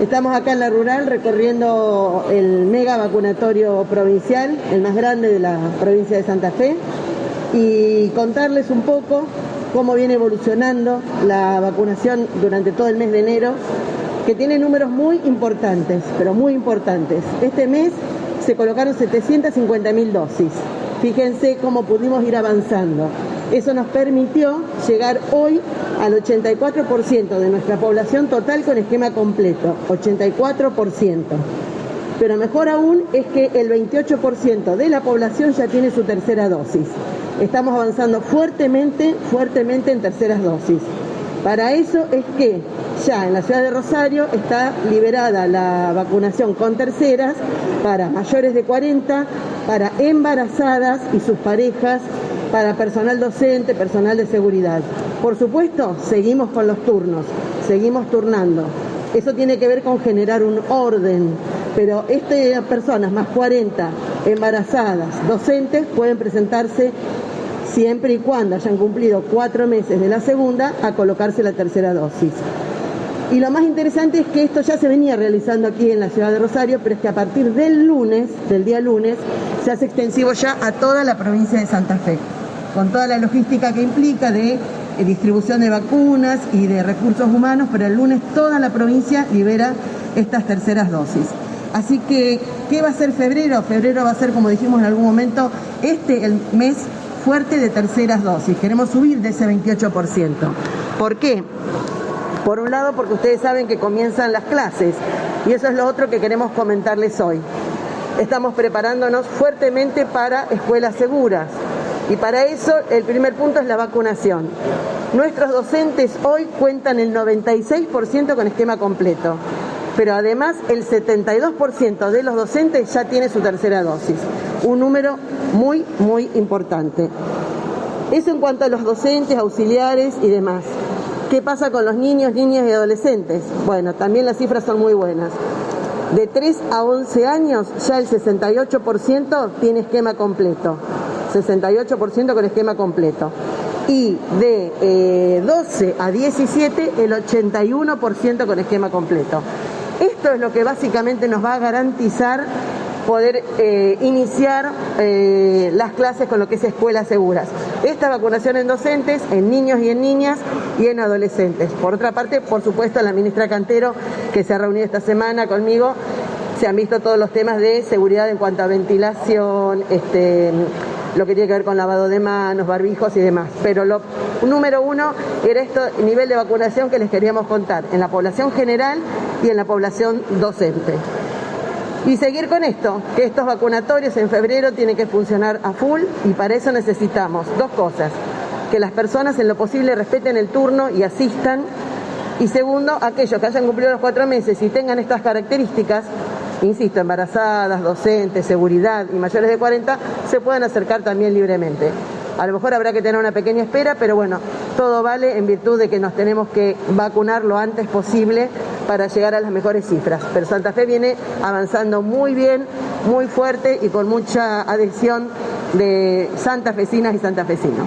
Estamos acá en la rural recorriendo el mega vacunatorio provincial, el más grande de la provincia de Santa Fe, y contarles un poco cómo viene evolucionando la vacunación durante todo el mes de enero, que tiene números muy importantes, pero muy importantes. Este mes se colocaron 750 mil dosis. Fíjense cómo pudimos ir avanzando. Eso nos permitió llegar hoy al 84% de nuestra población total con esquema completo, 84%. Pero mejor aún es que el 28% de la población ya tiene su tercera dosis. Estamos avanzando fuertemente, fuertemente en terceras dosis. Para eso es que ya en la ciudad de Rosario está liberada la vacunación con terceras para mayores de 40, para embarazadas y sus parejas, para personal docente, personal de seguridad. Por supuesto, seguimos con los turnos, seguimos turnando. Eso tiene que ver con generar un orden, pero estas personas más 40 embarazadas, docentes, pueden presentarse siempre y cuando hayan cumplido cuatro meses de la segunda a colocarse la tercera dosis. Y lo más interesante es que esto ya se venía realizando aquí en la ciudad de Rosario, pero es que a partir del lunes, del día lunes, se hace extensivo ya a toda la provincia de Santa Fe, con toda la logística que implica de eh, distribución de vacunas y de recursos humanos, pero el lunes toda la provincia libera estas terceras dosis. Así que, ¿qué va a ser febrero? Febrero va a ser, como dijimos en algún momento, este el mes fuerte de terceras dosis. Queremos subir de ese 28%. ¿Por qué? Por un lado, porque ustedes saben que comienzan las clases y eso es lo otro que queremos comentarles hoy. Estamos preparándonos fuertemente para escuelas seguras y para eso el primer punto es la vacunación. Nuestros docentes hoy cuentan el 96% con esquema completo, pero además el 72% de los docentes ya tiene su tercera dosis, un número muy, muy importante. Eso en cuanto a los docentes, auxiliares y demás. ¿Qué pasa con los niños, niñas y adolescentes? Bueno, también las cifras son muy buenas. De 3 a 11 años ya el 68% tiene esquema completo. 68% con esquema completo. Y de 12 eh, a 17 el 81% con esquema completo. Esto es lo que básicamente nos va a garantizar poder eh, iniciar eh, las clases con lo que es escuelas seguras. Esta vacunación en docentes, en niños y en niñas y en adolescentes. Por otra parte, por supuesto, la ministra Cantero, que se ha reunido esta semana conmigo, se han visto todos los temas de seguridad en cuanto a ventilación, este, lo que tiene que ver con lavado de manos, barbijos y demás. Pero lo número uno era esto, nivel de vacunación que les queríamos contar en la población general y en la población docente. Y seguir con esto, que estos vacunatorios en febrero tienen que funcionar a full y para eso necesitamos dos cosas, que las personas en lo posible respeten el turno y asistan. Y segundo, aquellos que hayan cumplido los cuatro meses y tengan estas características, insisto, embarazadas, docentes, seguridad y mayores de 40, se puedan acercar también libremente. A lo mejor habrá que tener una pequeña espera, pero bueno, todo vale en virtud de que nos tenemos que vacunar lo antes posible para llegar a las mejores cifras. Pero Santa Fe viene avanzando muy bien, muy fuerte y con mucha adhesión de santafesinas y santafesinos.